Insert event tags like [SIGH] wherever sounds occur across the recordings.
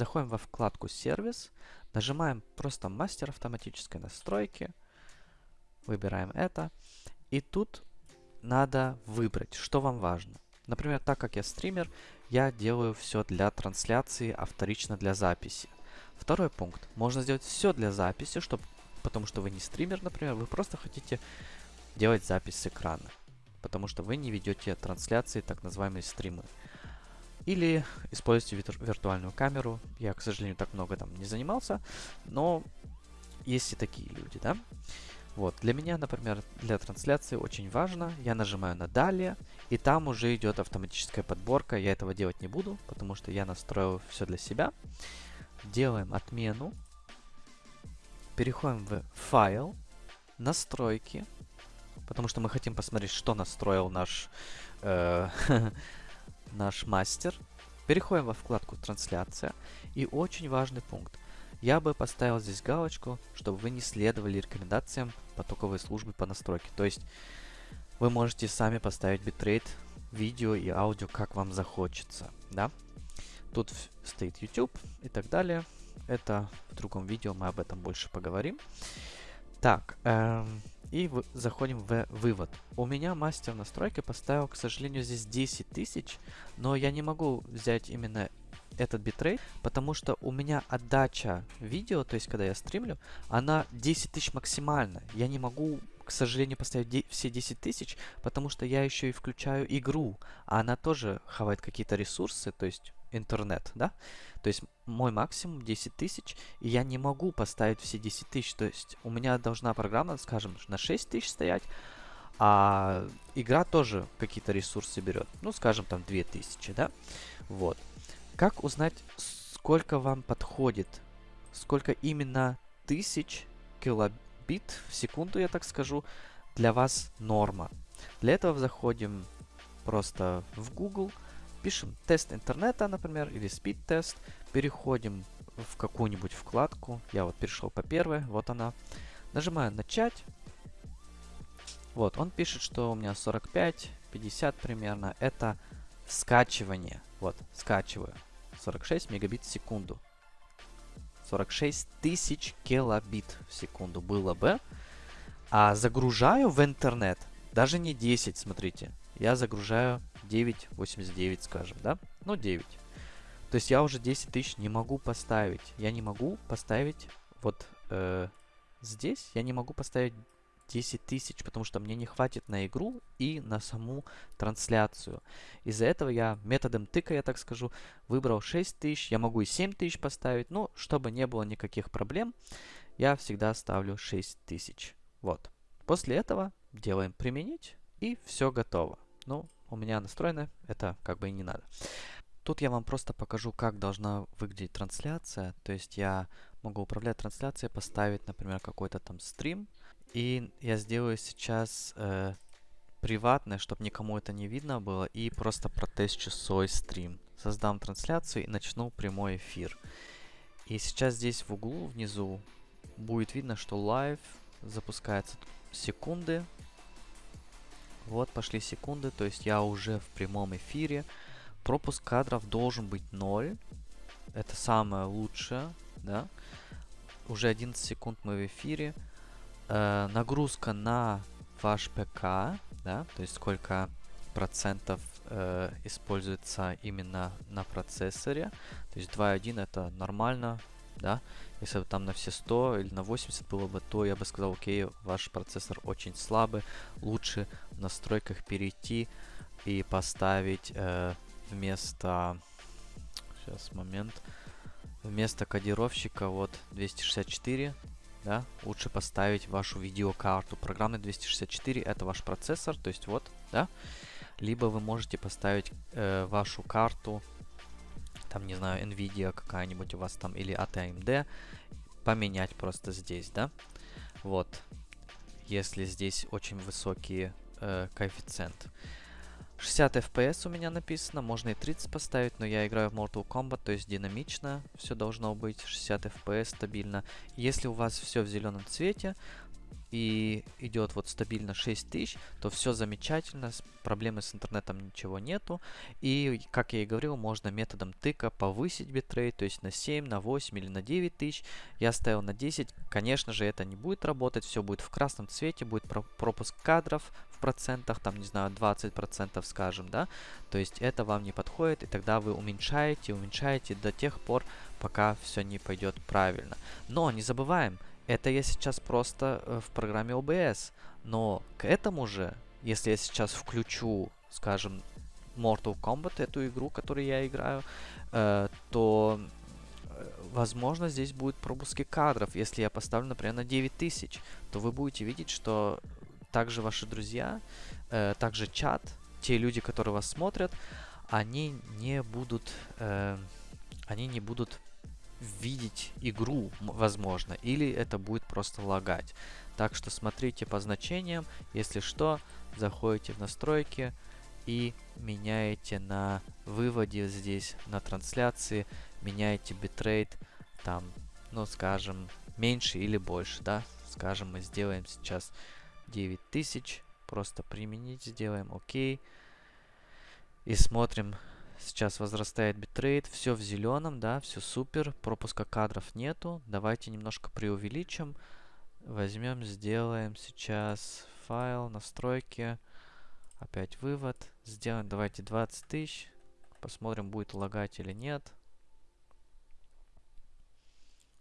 заходим во вкладку «Сервис», нажимаем просто «Мастер автоматической настройки», выбираем это, и тут надо выбрать, что вам важно. Например, так как я стример, я делаю все для трансляции, а вторично для записи. Второй пункт. Можно сделать все для записи, чтобы, потому что вы не стример, например, вы просто хотите делать запись с экрана. Потому что вы не ведете трансляции, так называемые стримы. Или используйте вир виртуальную камеру. Я, к сожалению, так много там не занимался, но есть и такие люди, да? Вот, для меня, например, для трансляции очень важно, я нажимаю на «Далее», и там уже идет автоматическая подборка. Я этого делать не буду, потому что я настроил все для себя. Делаем отмену, переходим в «Файл», «Настройки», потому что мы хотим посмотреть, что настроил наш, э, [LAUGHS] наш мастер. Переходим во вкладку «Трансляция», и очень важный пункт – я бы поставил здесь галочку, чтобы вы не следовали рекомендациям потоковой службы по настройке. То есть вы можете сами поставить битрейт видео и аудио, как вам захочется. Да? Тут стоит YouTube и так далее. Это в другом видео мы об этом больше поговорим. Так, эм, и заходим в вывод. У меня мастер настройки поставил, к сожалению, здесь 10 тысяч, но я не могу взять именно этот битрейт, потому что у меня отдача видео, то есть когда я стримлю, она 10 тысяч максимально. Я не могу, к сожалению, поставить все 10 тысяч, потому что я еще и включаю игру, а она тоже хавает какие-то ресурсы, то есть интернет, да? То есть мой максимум 10 тысяч, и я не могу поставить все 10 тысяч. То есть у меня должна программа, скажем, на 6 тысяч стоять, а игра тоже какие-то ресурсы берет. Ну, скажем, там 2000, да? Вот. Как узнать, сколько вам подходит? Сколько именно тысяч килобит в секунду, я так скажу, для вас норма? Для этого заходим просто в Google, пишем тест интернета, например, или speed тест, переходим в какую-нибудь вкладку. Я вот перешел по первой, вот она. Нажимаю начать. Вот, он пишет, что у меня 45, 50 примерно. Это скачивание. Вот, скачиваю. 46 мегабит в секунду. 46 тысяч килобит в секунду было бы. А загружаю в интернет даже не 10, смотрите. Я загружаю 9.89, скажем, да? Ну, 9. То есть я уже 10 тысяч не могу поставить. Я не могу поставить вот э, здесь. Я не могу поставить 10 тысяч, потому что мне не хватит на игру и на саму трансляцию. Из-за этого я методом тыка, я так скажу, выбрал 6 тысяч. Я могу и 7 тысяч поставить, но чтобы не было никаких проблем, я всегда ставлю 6 тысяч. Вот. После этого делаем применить и все готово. Ну, у меня настроено, это как бы и не надо. Тут я вам просто покажу, как должна выглядеть трансляция. То есть я могу управлять трансляцией, поставить, например, какой-то там стрим, и я сделаю сейчас э, приватное, чтобы никому это не видно было, и просто протестчу свой стрим. Создам трансляцию и начну прямой эфир. И сейчас здесь в углу внизу будет видно, что live запускается секунды. Вот пошли секунды, то есть я уже в прямом эфире. Пропуск кадров должен быть 0. Это самое лучшее, да. Уже 11 секунд мы в эфире э, нагрузка на ваш ПК, да, то есть сколько процентов э, используется именно на процессоре. То есть 2.1 это нормально, да. Если бы там на все 100 или на 80 было бы, то я бы сказал, окей, ваш процессор очень слабый, лучше в настройках перейти и поставить э, вместо... Сейчас, момент. Вместо кодировщика вот 264 да, лучше поставить вашу видеокарту. Программный 264 это ваш процессор, то есть вот, да. Либо вы можете поставить э, вашу карту, там, не знаю, NVIDIA какая-нибудь у вас там, или от AMD, поменять просто здесь, да. Вот, если здесь очень высокий э, коэффициент. 60 FPS у меня написано, можно и 30 поставить, но я играю в Mortal Kombat, то есть динамично, все должно быть, 60 FPS стабильно. Если у вас все в зеленом цвете, и идет вот стабильно 6000, то все замечательно, проблемы с интернетом ничего нету. И, как я и говорил, можно методом тыка повысить битрейт, то есть на 7, на 8 или на 9 тысяч. Я ставил на 10, конечно же это не будет работать, все будет в красном цвете, будет пропуск кадров в процентах, там, не знаю, 20 процентов, скажем, да. То есть это вам не подходит, и тогда вы уменьшаете, уменьшаете до тех пор, пока все не пойдет правильно. Но не забываем, это я сейчас просто э, в программе OBS. Но к этому же, если я сейчас включу, скажем, Mortal Kombat, эту игру, которую я играю, э, то, э, возможно, здесь будет пропуски кадров. Если я поставлю, например, на 9000, то вы будете видеть, что также ваши друзья, э, также чат, те люди, которые вас смотрят, они не будут, э, они не будут видеть игру, возможно, или это будет просто лагать. Так что смотрите по значениям, если что, заходите в настройки и меняете на выводе здесь, на трансляции, меняете битрейт, там, ну, скажем, меньше или больше, да, скажем, мы сделаем сейчас 9000, просто применить сделаем, окей, и смотрим, Сейчас возрастает битрейт, все в зеленом, да, все супер, пропуска кадров нету. Давайте немножко преувеличим. Возьмем, сделаем сейчас файл, настройки, опять вывод. Сделаем, давайте 20 тысяч. Посмотрим, будет лагать или нет.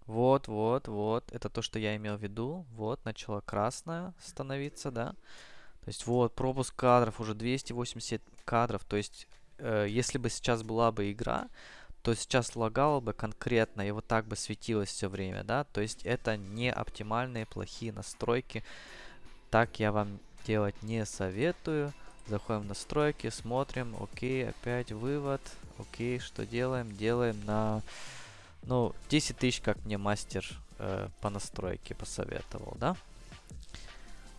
Вот, вот, вот. Это то, что я имел в виду. Вот, начала красная становиться, да. То есть вот, пропуск кадров уже 280 кадров. То есть э, если бы сейчас была бы игра, то сейчас лагало бы конкретно и вот так бы светилось все время, да, то есть это не оптимальные плохие настройки, так я вам делать не советую. Заходим в настройки, смотрим, окей, опять вывод, окей, что делаем? Делаем на, ну, 10 тысяч, как мне мастер э, по настройке посоветовал, да?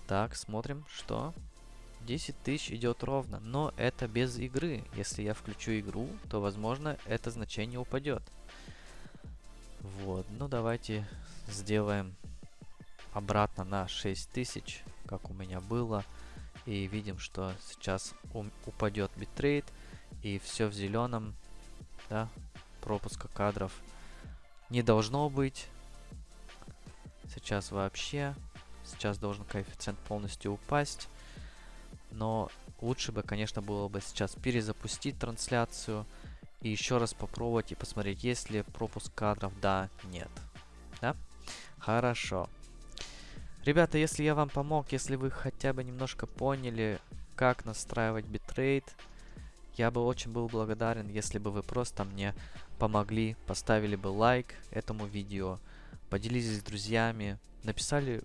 Так, смотрим, что 10 тысяч идет ровно, но это без игры. Если я включу игру, то, возможно, это значение упадет. Вот, ну давайте сделаем обратно на 6000, как у меня было. И видим, что сейчас упадет битрейт, и все в зеленом, да, пропуска кадров не должно быть. Сейчас вообще, сейчас должен коэффициент полностью упасть. Но лучше бы, конечно, было бы сейчас перезапустить трансляцию и еще раз попробовать и посмотреть, есть ли пропуск кадров, да, нет. Да? Хорошо. Ребята, если я вам помог, если вы хотя бы немножко поняли, как настраивать битрейт, я бы очень был благодарен, если бы вы просто мне помогли, поставили бы лайк этому видео, поделились с друзьями, написали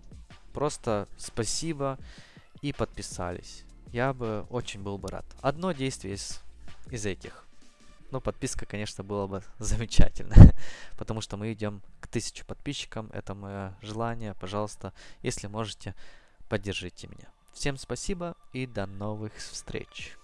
просто спасибо и подписались я бы очень был бы рад. Одно действие из, из этих. Ну, подписка, конечно, было бы [LAUGHS] замечательно, потому что мы идем к тысяче подписчикам. Это мое желание. Пожалуйста, если можете, поддержите меня. Всем спасибо и до новых встреч.